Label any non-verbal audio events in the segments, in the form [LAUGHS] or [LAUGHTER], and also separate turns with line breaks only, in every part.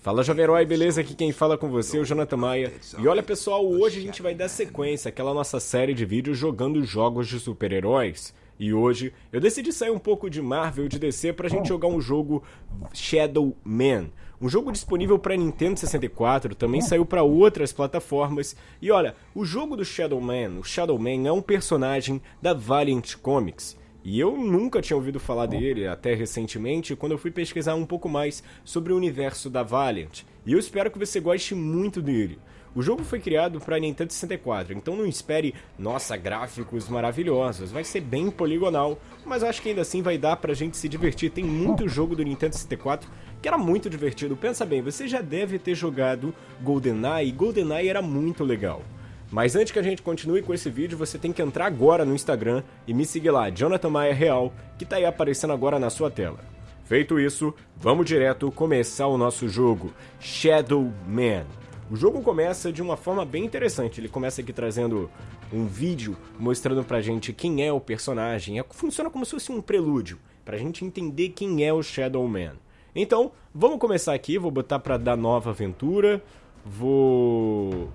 Fala Jovem Herói, beleza? Aqui quem fala com você é o Jonathan Maia. E olha pessoal, hoje a gente vai dar sequência àquela nossa série de vídeos jogando jogos de super-heróis. E hoje eu decidi sair um pouco de Marvel e de DC pra gente jogar um jogo Shadow Man. Um jogo disponível para Nintendo 64, também saiu para outras plataformas. E olha, o jogo do Shadow Man, o Shadow Man é um personagem da Valiant Comics. E eu nunca tinha ouvido falar dele até recentemente, quando eu fui pesquisar um pouco mais sobre o universo da Valiant. E eu espero que você goste muito dele. O jogo foi criado para Nintendo 64, então não espere, nossa, gráficos maravilhosos. Vai ser bem poligonal, mas acho que ainda assim vai dar pra gente se divertir. Tem muito jogo do Nintendo 64 que era muito divertido. Pensa bem, você já deve ter jogado GoldenEye, e GoldenEye era muito legal. Mas antes que a gente continue com esse vídeo, você tem que entrar agora no Instagram e me seguir lá, Jonathan Maia Real, que tá aí aparecendo agora na sua tela. Feito isso, vamos direto começar o nosso jogo, Shadow Man. O jogo começa de uma forma bem interessante, ele começa aqui trazendo um vídeo mostrando pra gente quem é o personagem, é, funciona como se fosse um prelúdio, pra gente entender quem é o Shadow Man. Então, vamos começar aqui, vou botar pra dar nova aventura, vou...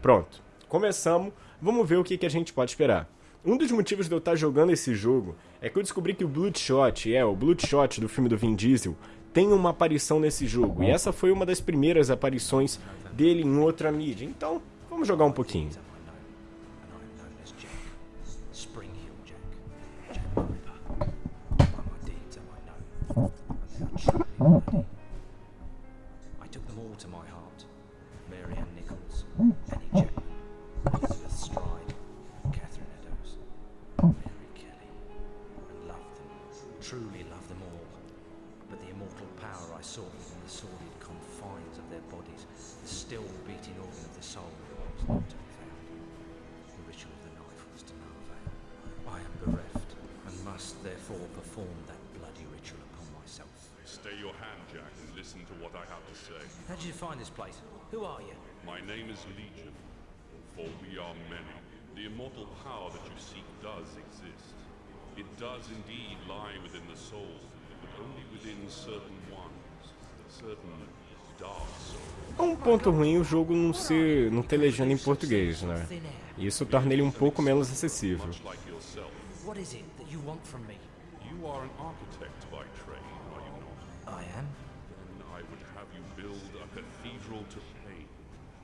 Pronto, começamos, vamos ver o que, que a gente pode esperar. Um dos motivos de eu estar jogando esse jogo é que eu descobri que o Bloodshot, é, o Bloodshot do filme do Vin Diesel, tem uma aparição nesse jogo. E essa foi uma das primeiras aparições dele em outra mídia. Então, vamos jogar um pouquinho.
I truly love them all. But the immortal power I sought within the sordid confines of their bodies, the still beating organ of the soul, was not to be found. The ritual of the knife was to no avail. I am bereft, and must therefore perform that bloody ritual upon myself.
Stay your hand, Jack, and listen to what I have to say.
How did you find this place? Who are you?
My name is Legion, for we are many. The immortal power that you seek does exist. It does indeed lie within the soul, but only within certain ones, certain dark souls.
É um ponto ruim o jogo não ser não ter legenda em português, né? Isso torna ele um pouco menos acessível.
What is it that you want from me?
you are an architect by trade, are you not?
I am.
Then I would have you build a cathedral to pain,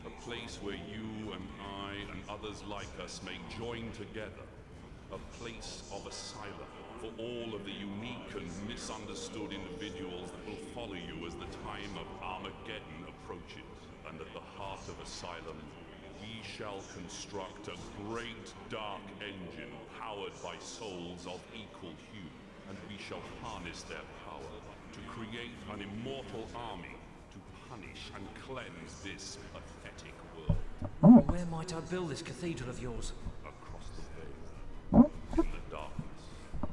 a place where you and I and others like us may join together, a place of asylum for all of the unique and misunderstood individuals that will follow you as the time of Armageddon approaches. And at the heart of asylum, we shall construct a great dark engine powered by souls of equal hue, and we shall harness their power to create an immortal army to punish and cleanse this pathetic world
Where might I build this cathedral of yours?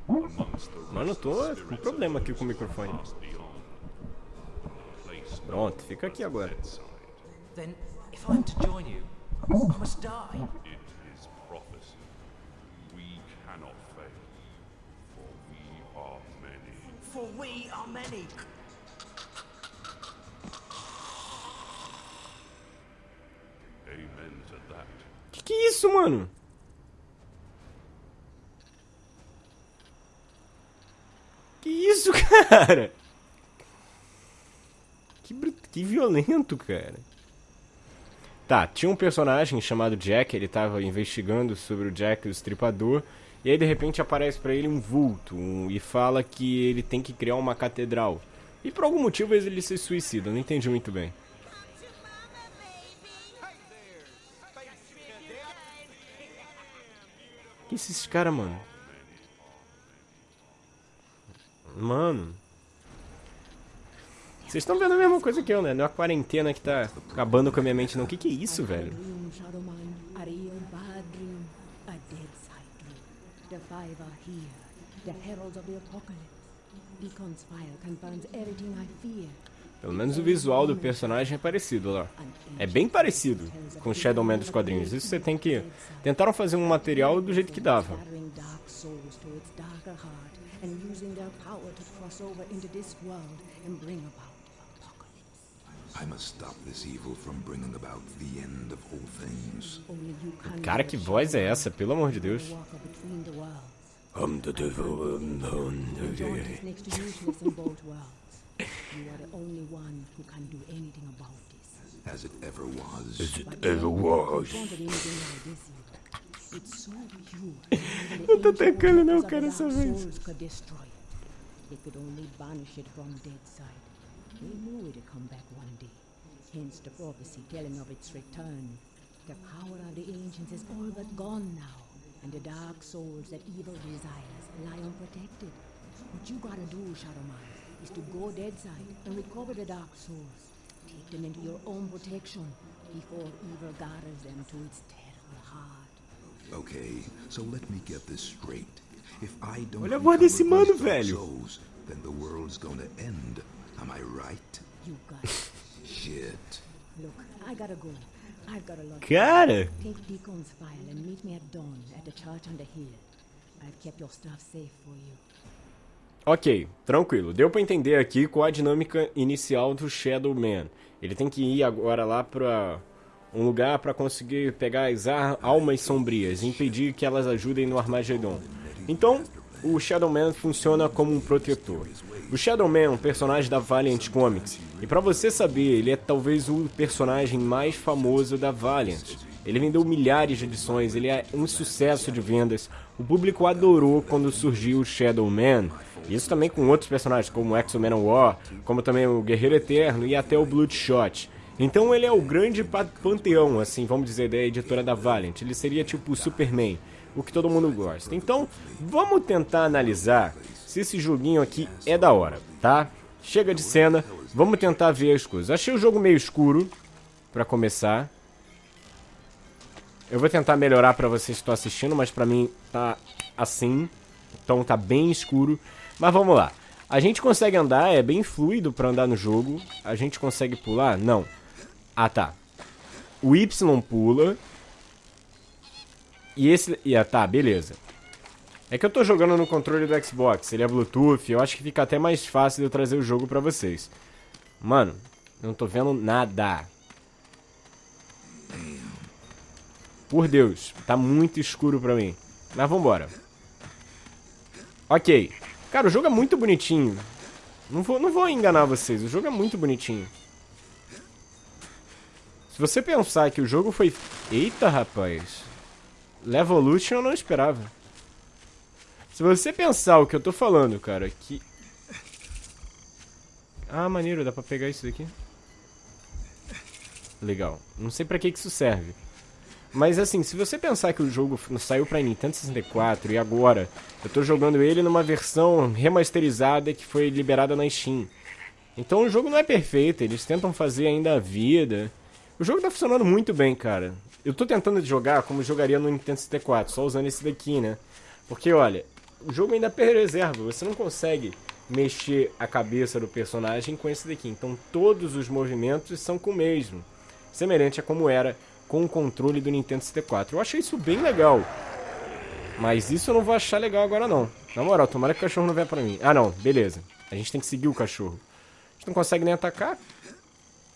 Mano, eu tô com problema aqui com o microfone. Pronto, fica aqui agora.
bedside.
Then, if I am to join you, I must die.
It is prophecy. We cannot fail, for we are many.
For we are many.
Amen to that.
Que que é isso, mano? Que isso, [LAUGHS] cara? Que, que violento, cara. Tá, tinha um personagem chamado Jack, ele tava investigando sobre o Jack o Estripador, e aí de repente aparece pra ele um vulto um- e fala que ele tem que criar uma catedral. E por algum motivo ele se suicida, não entendi muito bem. Que esses caras, mano? Mano. Vocês estão vendo a mesma coisa que eu, né? Não é a quarentena que tá acabando com a minha mente, não. O que, que é isso, velho?
The heralds of the apocalypse. Beacon's fire confirms everything I fear.
Pelo menos o visual do personagem é parecido lá. É bem parecido com o Shadow Man dos quadrinhos. Isso você tem que. Tentaram fazer um material do jeito que dava. Cara, que voz é essa? Pelo amor de Deus.
between the worlds.
I'm the
You are the only one who can do anything about this.
As it ever was.
As it but ever was. anything like this evil. It's so pure. Não
tô tacando não, cara, essa vez.
Souls could destroy it. They could only banish it from dead side. They knew it'd come back one day. Hence the prophecy telling of its return. The power of the ancients is all but gone now. And the dark souls that evil desires lie unprotected. What you gotta do, Shadow Shadowman, is to go dead side and recover the dark souls. Take them into your own protection before evil gathers them to its terrible heart.
Okay, so let me get this straight. If I don't
Olha a voz desse mano, velho.
souls, then the world's gonna end. Am I right?
You got it.
Shit.
Look, I gotta go. I've got a lot.
Cara,
Take Deacon's file and meet me at dawn at the church on the hill. I've kept your stuff safe for you.
Ok, tranquilo. Deu pra entender aqui qual a dinâmica inicial do Shadow Man. Ele tem que ir agora lá pra um lugar pra conseguir pegar as almas sombrias e impedir que elas ajudem no Armagedon. Então, o Shadow Man funciona como um protetor. O Shadow Man é um personagem da Valiant Comics. E pra você saber, ele é talvez o personagem mais famoso da Valiant. Ele vendeu milhares de edições, ele é um sucesso de vendas. O público adorou quando surgiu o Shadow Man. Isso também com outros personagens, como o Exo-Man War, como também o Guerreiro Eterno e até o Bloodshot. Então ele é o grande pa- panteão, assim, vamos dizer, da editora da Valiant. Ele seria tipo o Superman, o que todo mundo gosta. Então, vamos tentar analisar se esse joguinho aqui é da hora, tá? Chega de cena, vamos tentar ver as coisas. Achei o jogo meio escuro, pra começar. Eu vou tentar melhorar pra vocês que estão assistindo, mas pra mim tá assim. Então tá bem escuro. Mas vamos lá. A gente consegue andar, é bem fluido pra andar no jogo. A gente consegue pular? Não. Ah, tá. O Y pula. E esse... E, ah, tá, beleza. É que eu tô jogando no controle do Xbox, ele é Bluetooth, eu acho que fica até mais fácil de eu trazer o jogo pra vocês. Mano, não tô vendo nada. Por Deus, tá muito escuro pra mim. Mas vambora. Ok. Cara, o jogo é muito bonitinho. Não vou, não vou enganar vocês, o jogo é muito bonitinho. Se você pensar que o jogo foi... Eita, rapaz. Levolution eu não esperava. Se você pensar o que eu tô falando, cara, que... Ah, maneiro, dá pra pegar isso daqui. Legal. Não sei pra que que isso serve. Mas assim, se você pensar que o jogo saiu pra Nintendo 64 e agora eu tô jogando ele numa versão remasterizada que foi liberada na Steam. Então o jogo não é perfeito, eles tentam fazer ainda a vida. O jogo tá funcionando muito bem, cara. Eu tô tentando jogar como jogaria no Nintendo 64, só usando esse daqui, né? Porque olha, o jogo ainda preserva, você não consegue mexer a cabeça do personagem com esse daqui. Então todos os movimentos são com o mesmo. Semelhante a como era com o controle do Nintendo 64. Eu achei isso bem legal. Mas isso eu não vou achar legal agora não. Na moral, tomara que o cachorro não venha pra mim. Ah não, beleza. A gente tem que seguir o cachorro. A gente não consegue nem atacar.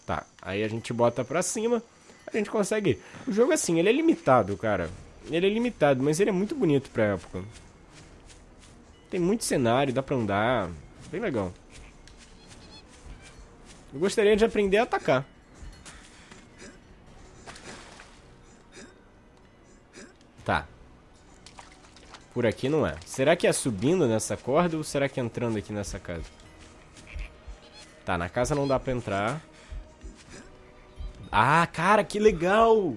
Tá, aí a gente bota pra cima. A gente consegue. O jogo assim, ele é limitado, cara. Ele é limitado, mas ele é muito bonito pra época. Tem muito cenário, dá pra andar. Bem legal. Eu gostaria de aprender a atacar. Tá. Por aqui não é. Será que é subindo nessa corda ou será que é entrando aqui nessa casa? Tá, na casa não dá pra entrar. Ah, cara, que legal!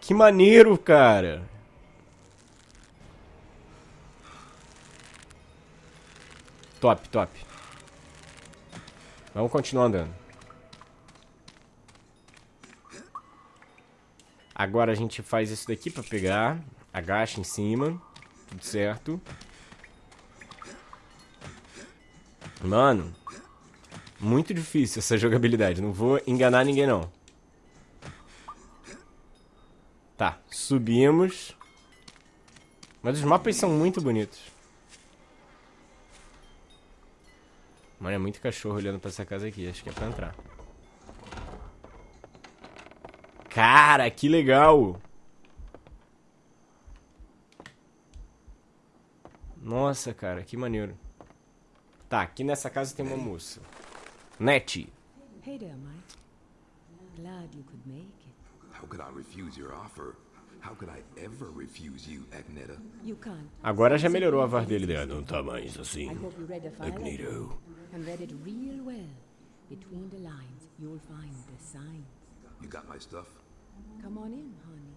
Que maneiro, cara! Top, top. Vamos continuar andando. Agora a gente faz isso daqui pra pegar. Agacha em cima. Tudo certo. Mano. Muito difícil essa jogabilidade. Não vou enganar ninguém, não. Tá, subimos. Mas os mapas são muito bonitos. Mano, é muito cachorro olhando pra essa casa aqui. Acho que é pra entrar. Cara, que legal! Nossa, cara, que maneiro. Tá, aqui nessa casa tem uma moça. Net.
Hey there, Mike. Glad you could make it.
How could I refuse your offer? How could I ever refuse you, Agneta?
You can't.
Agora já melhorou a voz dele. É, não tá mais assim. Magneto.
And read it real well. Between the lines, you'll find the signs.
You got my stuff?
Come on in, honey.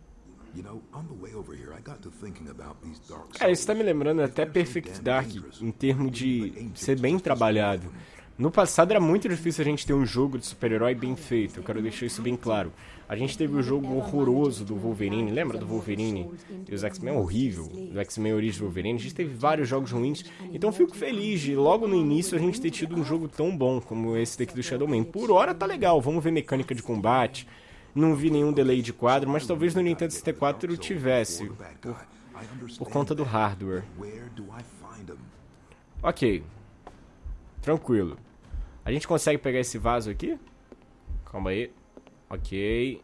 You know, on the way over here, I got to thinking about these dark
Cara, isso tá me lembrando até Perfect Dark, em termos de ser bem trabalhado. No passado era muito difícil a gente ter um jogo de super-herói bem feito, eu quero deixar isso bem claro. A gente teve o jogo horroroso do Wolverine, lembra do Wolverine e os X-Men? Horrível, do X-Men Origins Wolverine. A gente teve vários jogos ruins, então fico feliz de logo no início a gente ter tido um jogo tão bom como esse daqui do Shadow Man. Por hora tá legal, vamos ver mecânica de combate. Não vi nenhum delay de quadro, mas talvez no Nintendo 64 eu tivesse, por, por conta do hardware. Ok. Tranquilo. A gente consegue pegar esse vaso aqui? Calma aí. Ok.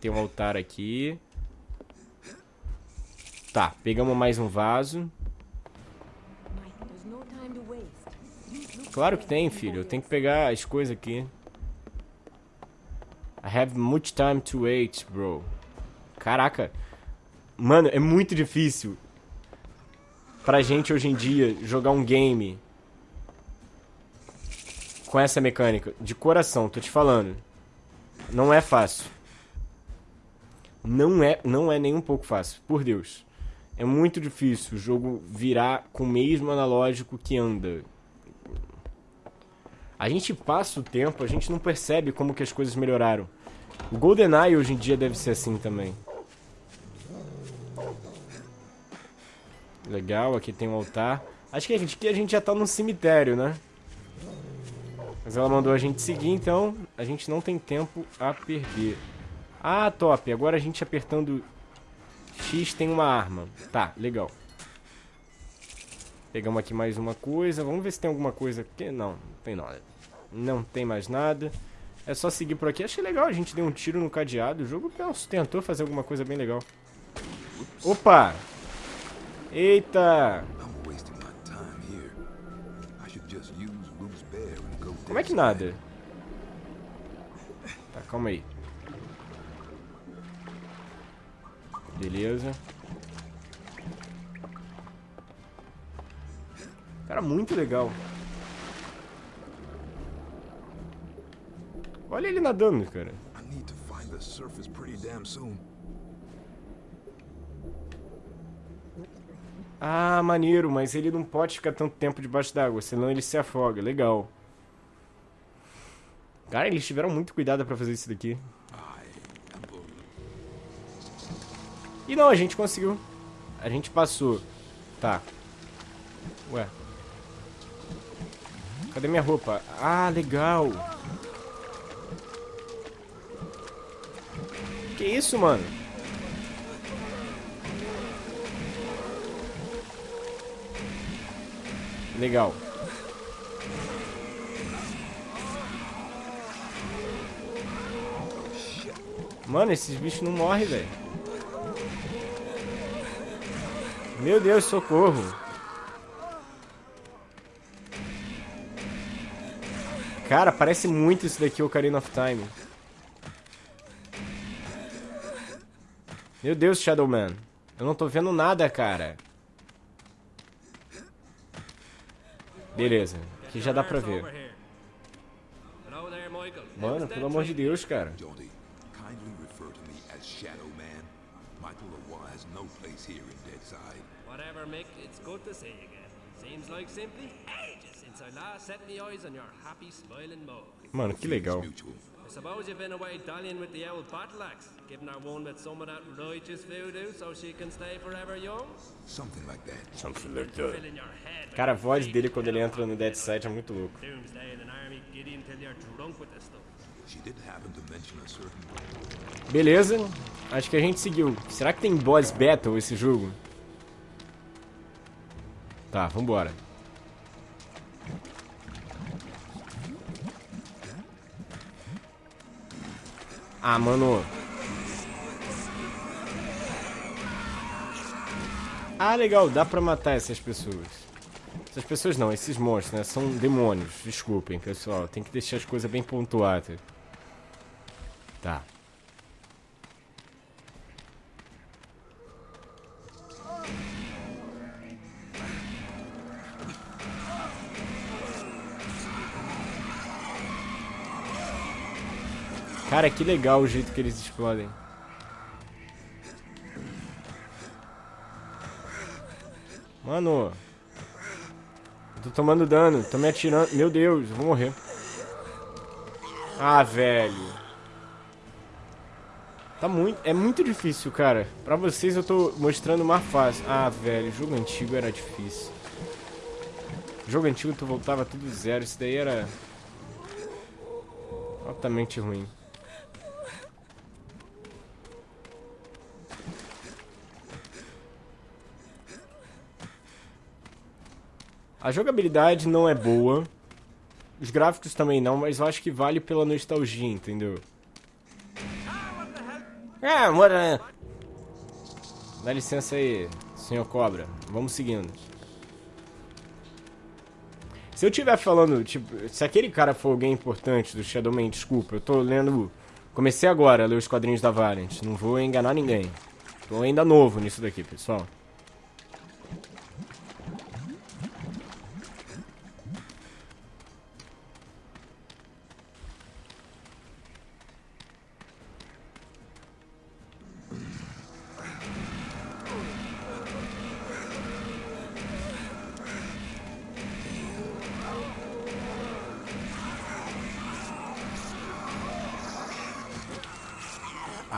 Tem um altar aqui. Tá, pegamos mais um vaso. Claro que tem, filho. Eu tenho que pegar as coisas aqui. I have much time to wait, bro. Caraca. Mano, é muito difícil pra gente hoje em dia jogar um game com essa mecânica. De coração, tô te falando. Não é fácil. Não é, não é nem um pouco fácil, por Deus. É muito difícil o jogo virar com o mesmo analógico que anda. A gente passa o tempo, a gente não percebe como que as coisas melhoraram. O GoldenEye hoje em dia deve ser assim também. Legal, aqui tem um altar. Acho que a gente, que a gente já tá num cemitério, né? Mas ela mandou a gente seguir, então a gente não tem tempo a perder. Ah, top. Agora a gente apertando X tem uma arma. Tá, legal. Pegamos aqui mais uma coisa. Vamos ver se tem alguma coisa aqui. Não, não tem nada. Não tem mais nada. É só seguir por aqui. Achei legal, a gente deu um tiro no cadeado. O jogo penso, tentou fazer alguma coisa bem legal. Opa! Eita! Como é que nada? Tá, calma aí. Beleza. Cara, muito legal. Olha ele nadando, cara. Ah, maneiro, mas ele não pode ficar tanto tempo debaixo d'água, senão ele se afoga. Legal. Cara, eles tiveram muito cuidado pra fazer isso daqui. E não, a gente conseguiu. A gente passou. Tá. Ué. Cadê minha roupa? Ah, legal. Que isso, mano? Legal. Mano, esses bichos não morrem, velho. Meu Deus, socorro. Cara, parece muito isso daqui, Ocarina of Time. Meu Deus, Shadowman. Eu não tô vendo nada, cara. Beleza. Aqui já dá pra ver. Mano, pelo amor de Deus, cara.
Jody, kindly refer to me as Shadow Man. Michael Leroy has no place here in Deadside.
Whatever, Mick, it's good to see you again. Seems like simply
Mano, que legal.
I suppose you've been away dallying with the old battle axe, giving her one with some of that righteous voodoo so she can stay forever young?
Something like that.
Something like that. Cara, a voz dele quando ele entra no Dead Side é muito louco. Beleza. Acho que a gente seguiu. Será que tem boss battle esse jogo? Tá, vambora. Ah, mano. Ah, legal, dá pra matar essas pessoas. Essas pessoas não, esses monstros, né? São demônios. Desculpem, pessoal. Tem que deixar as coisas bem pontuadas. Tá. Cara, que legal o jeito que eles explodem. Mano. Eu tô tomando dano, tô me atirando. Meu Deus, eu vou morrer. Ah, velho. Tá muito, é muito difícil, cara. Pra vocês eu tô mostrando mais fácil. Ah, velho, jogo antigo era difícil. Jogo antigo tu voltava tudo zero. Isso daí era... Altamente ruim. A jogabilidade não é boa. Os gráficos também não, mas eu acho que vale pela nostalgia, entendeu? Ah, mora. Dá licença aí, senhor Cobra. Vamos seguindo. Se eu estiver falando, tipo, se aquele cara for alguém importante do Shadowman, desculpa, eu tô lendo. Comecei agora a ler os quadrinhos da Valiant. Não vou enganar ninguém. Tô ainda novo nisso daqui, pessoal.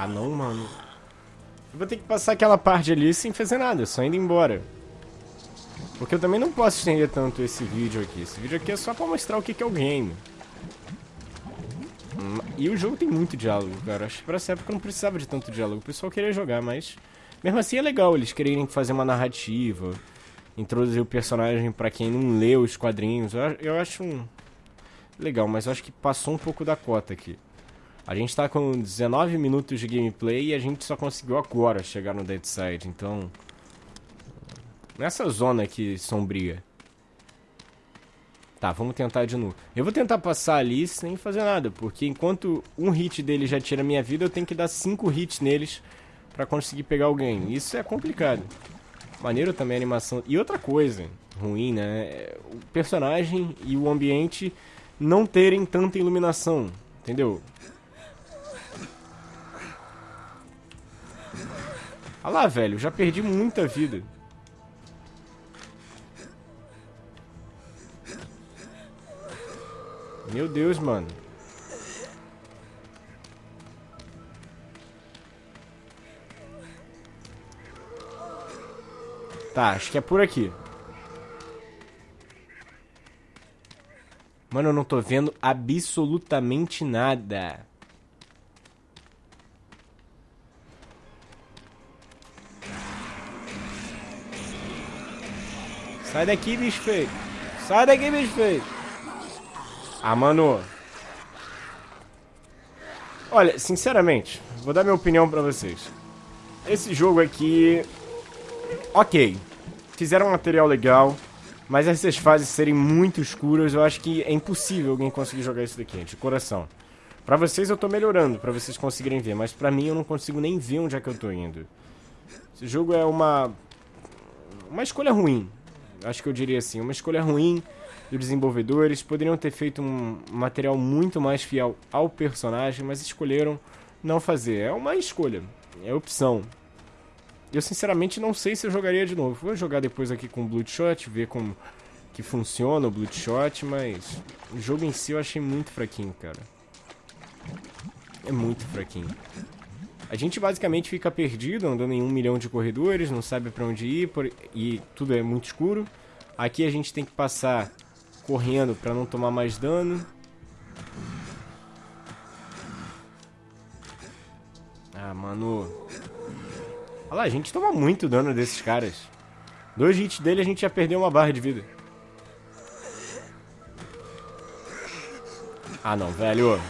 Ah, não, mano. Eu vou ter que passar aquela parte ali sem fazer nada, só indo embora. Porque eu também não posso estender tanto esse vídeo aqui. Esse vídeo aqui é só pra mostrar o que, é o game. Hum, e o jogo tem muito diálogo, cara. Acho que pra essa época não precisava de tanto diálogo. O pessoal queria jogar, mas... Mesmo assim é legal eles quererem fazer uma narrativa. Introduzir o personagem pra quem não lê os quadrinhos. Eu, eu acho um... legal, mas eu acho que passou um pouco da cota aqui. A gente tá com 19 minutos de gameplay e a gente só conseguiu agora chegar no Dead Side, então... Nessa zona aqui sombria. Tá, vamos tentar de novo. Eu vou tentar passar ali sem fazer nada, porque enquanto um hit dele já tira minha vida, eu tenho que dar 5 hits neles pra conseguir pegar alguém. Isso é complicado. Maneiro também a animação. E outra coisa ruim, né? O personagem e o ambiente não terem tanta iluminação, entendeu? Olha lá, velho, já perdi muita vida. Meu Deus, mano. Tá, acho que é por aqui. Mano, eu não tô vendo absolutamente nada. Sai daqui, bicho feio. Sai daqui, bicho feio. Ah, mano. Olha, sinceramente, vou dar minha opinião pra vocês. Esse jogo aqui... Ok. Fizeram um material legal, mas essas fases serem muito escuras, eu acho que é impossível alguém conseguir jogar isso daqui, de coração. Pra vocês eu tô melhorando, pra vocês conseguirem ver, mas pra mim eu não consigo nem ver onde é que eu tô indo. Esse jogo é uma... Uma escolha ruim, acho que eu diria assim, uma escolha ruim dos desenvolvedores. Poderiam ter feito um material muito mais fiel ao personagem, mas escolheram não fazer. É uma escolha, é opção. Eu sinceramente não sei se eu jogaria de novo. Vou jogar depois aqui com o Bloodshot, ver como que funciona o Bloodshot, mas o jogo em si eu achei muito fraquinho, cara. É muito fraquinho. A gente basicamente fica perdido, andando em um milhão de corredores, não sabe para onde ir por... e tudo é muito escuro. Aqui a gente tem que passar correndo para não tomar mais dano. Ah, mano. Olha lá, a gente toma muito dano desses caras. Dois hits dele a gente já perdeu uma barra de vida. Ah, não, velho.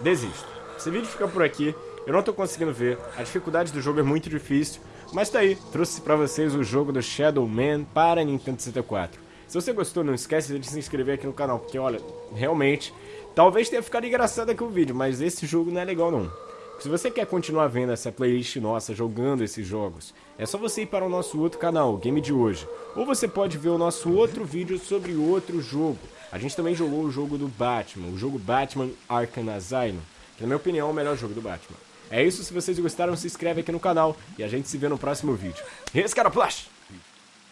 Desisto. esse vídeo fica por aqui. Eu não tô conseguindo ver, a dificuldade do jogo é muito difícil, mas tá aí, trouxe pra vocês o jogo do Shadow Man para Nintendo 64. Se você gostou, não esquece de se inscrever aqui no canal, porque olha, realmente, talvez tenha ficado engraçado aqui o vídeo, mas esse jogo não é legal não. Se você quer continuar vendo essa playlist nossa, jogando esses jogos, é só você ir para o nosso outro canal, Game de Hoje. Ou você pode ver o nosso outro vídeo sobre outro jogo. A gente também jogou o jogo do Batman, o jogo Batman Arkham Asylum, que na minha opinião é o melhor jogo do Batman. É isso, se vocês gostaram, se inscreve aqui no canal e a gente se vê no próximo vídeo. Esse cara Plush!